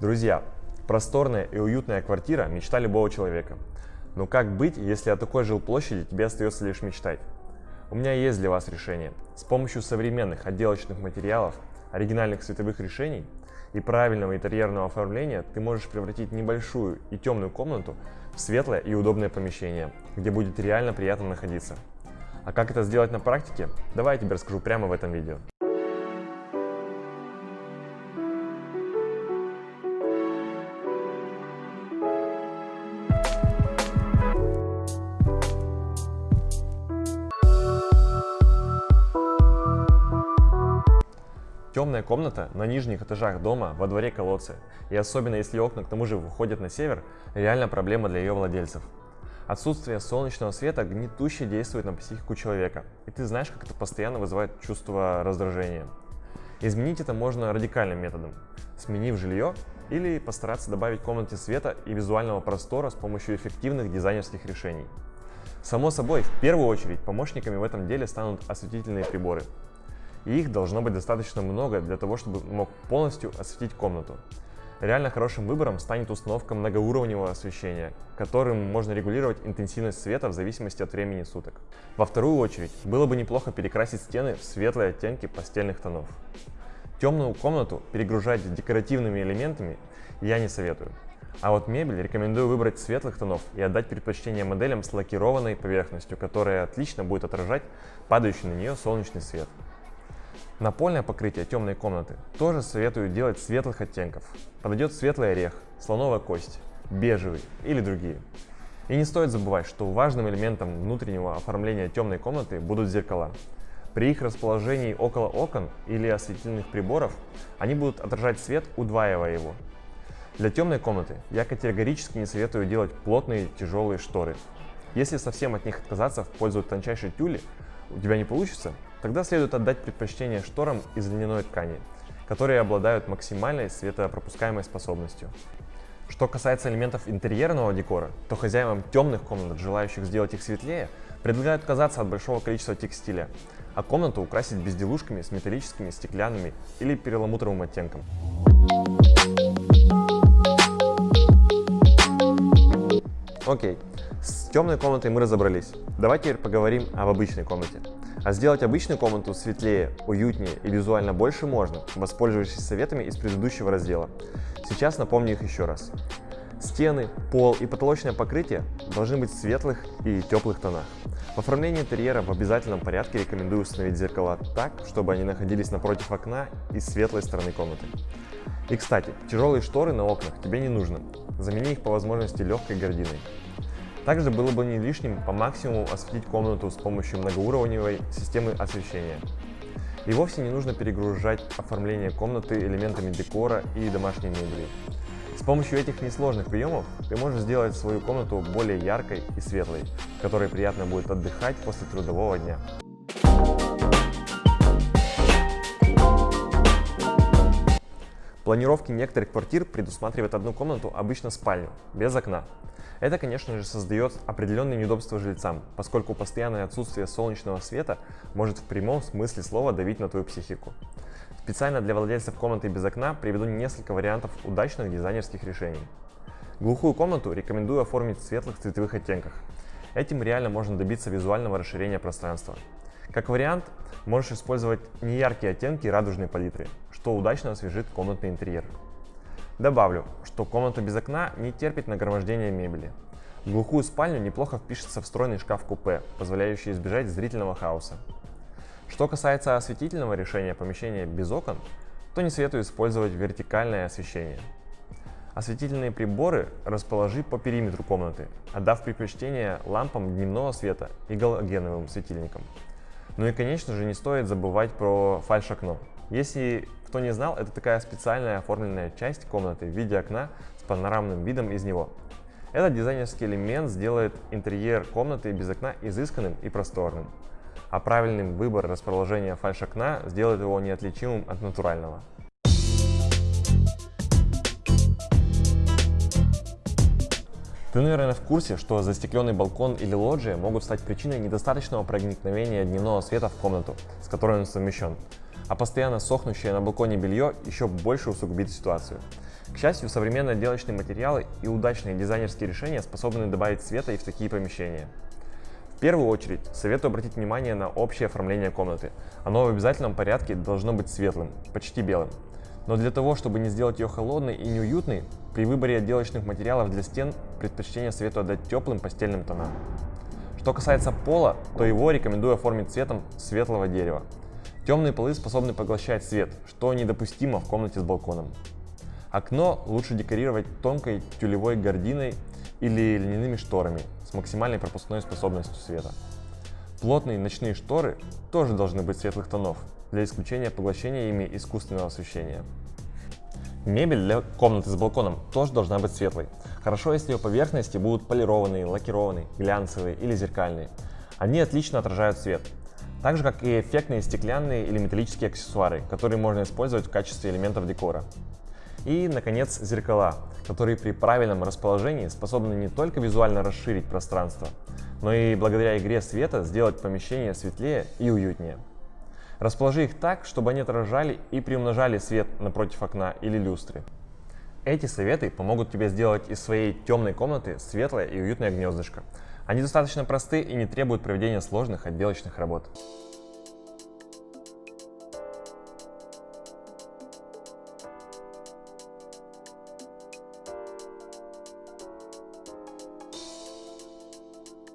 Друзья, просторная и уютная квартира – мечта любого человека. Но как быть, если о такой жилплощади тебе остается лишь мечтать? У меня есть для вас решение. С помощью современных отделочных материалов, оригинальных световых решений и правильного интерьерного оформления ты можешь превратить небольшую и темную комнату в светлое и удобное помещение, где будет реально приятно находиться. А как это сделать на практике? Давай я тебе расскажу прямо в этом видео. Темная комната на нижних этажах дома во дворе колодцы, и особенно если окна к тому же выходят на север, реально проблема для ее владельцев. Отсутствие солнечного света гнетуще действует на психику человека, и ты знаешь, как это постоянно вызывает чувство раздражения. Изменить это можно радикальным методом, сменив жилье или постараться добавить комнате света и визуального простора с помощью эффективных дизайнерских решений. Само собой, в первую очередь помощниками в этом деле станут осветительные приборы, и их должно быть достаточно много для того, чтобы мог полностью осветить комнату. Реально хорошим выбором станет установка многоуровневого освещения, которым можно регулировать интенсивность света в зависимости от времени суток. Во вторую очередь, было бы неплохо перекрасить стены в светлые оттенки постельных тонов. Темную комнату перегружать декоративными элементами я не советую. А вот мебель рекомендую выбрать светлых тонов и отдать предпочтение моделям с лакированной поверхностью, которая отлично будет отражать падающий на нее солнечный свет. Напольное покрытие темной комнаты тоже советую делать светлых оттенков. Подойдет светлый орех, слоновая кость, бежевый или другие. И не стоит забывать, что важным элементом внутреннего оформления темной комнаты будут зеркала. При их расположении около окон или осветительных приборов они будут отражать свет, удваивая его. Для темной комнаты я категорически не советую делать плотные тяжелые шторы. Если совсем от них отказаться в пользу тончайшей тюли, у тебя не получится, Тогда следует отдать предпочтение шторам из льняной ткани, которые обладают максимальной светопропускаемой способностью. Что касается элементов интерьерного декора, то хозяевам темных комнат, желающих сделать их светлее, предлагают отказаться от большого количества текстиля, а комнату украсить безделушками с металлическими, стеклянными или перламутровым оттенком. Окей, с темной комнатой мы разобрались. Давайте теперь поговорим об обычной комнате. А сделать обычную комнату светлее, уютнее и визуально больше можно, воспользовавшись советами из предыдущего раздела. Сейчас напомню их еще раз. Стены, пол и потолочное покрытие должны быть в светлых и теплых тонах. В оформлении интерьера в обязательном порядке рекомендую установить зеркала так, чтобы они находились напротив окна и светлой стороны комнаты. И кстати, тяжелые шторы на окнах тебе не нужно. Замени их по возможности легкой гардиной. Также было бы не лишним по максимуму осветить комнату с помощью многоуровневой системы освещения. И вовсе не нужно перегружать оформление комнаты элементами декора и домашней мебели. С помощью этих несложных приемов ты можешь сделать свою комнату более яркой и светлой, в которой приятно будет отдыхать после трудового дня. Планировки некоторых квартир предусматривают одну комнату, обычно спальню, без окна. Это, конечно же, создает определенные неудобства жильцам, поскольку постоянное отсутствие солнечного света может в прямом смысле слова давить на твою психику. Специально для владельцев комнаты без окна приведу несколько вариантов удачных дизайнерских решений. Глухую комнату рекомендую оформить в светлых цветовых оттенках. Этим реально можно добиться визуального расширения пространства. Как вариант, можешь использовать неяркие оттенки радужной палитры, что удачно освежит комнатный интерьер. Добавлю, что комната без окна не терпит нагромождения мебели. В глухую спальню неплохо впишется встроенный шкаф-купе, позволяющий избежать зрительного хаоса. Что касается осветительного решения помещения без окон, то не советую использовать вертикальное освещение. Осветительные приборы расположи по периметру комнаты, отдав предпочтение лампам дневного света и галогеновым светильникам. Ну и конечно же не стоит забывать про фальш-окно. Если кто не знал, это такая специальная оформленная часть комнаты в виде окна с панорамным видом из него. Этот дизайнерский элемент сделает интерьер комнаты без окна изысканным и просторным. А правильный выбор расположения фальш-окна сделает его неотличимым от натурального. Ты, наверное, в курсе, что застекленный балкон или лоджия могут стать причиной недостаточного проникновения дневного света в комнату, с которой он совмещен. а постоянно сохнущее на балконе белье еще больше усугубит ситуацию. К счастью, современные отделочные материалы и удачные дизайнерские решения способны добавить света и в такие помещения. В первую очередь, советую обратить внимание на общее оформление комнаты. Оно в обязательном порядке должно быть светлым, почти белым. Но для того, чтобы не сделать ее холодной и неуютной, при выборе отделочных материалов для стен предпочтение советую отдать теплым постельным тонам. Что касается пола, то его рекомендую оформить цветом светлого дерева. Темные полы способны поглощать свет, что недопустимо в комнате с балконом. Окно лучше декорировать тонкой тюлевой гардиной или льняными шторами с максимальной пропускной способностью света. Плотные ночные шторы тоже должны быть светлых тонов, для исключения поглощения ими искусственного освещения. Мебель для комнаты с балконом тоже должна быть светлой. Хорошо, если ее поверхности будут полированные, лакированные, глянцевые или зеркальные. Они отлично отражают свет. Так же, как и эффектные стеклянные или металлические аксессуары, которые можно использовать в качестве элементов декора. И, наконец, зеркала, которые при правильном расположении способны не только визуально расширить пространство, но и благодаря игре света сделать помещение светлее и уютнее. Расположи их так, чтобы они отражали и приумножали свет напротив окна или люстры. Эти советы помогут тебе сделать из своей темной комнаты светлое и уютное гнездышко. Они достаточно просты и не требуют проведения сложных отделочных работ.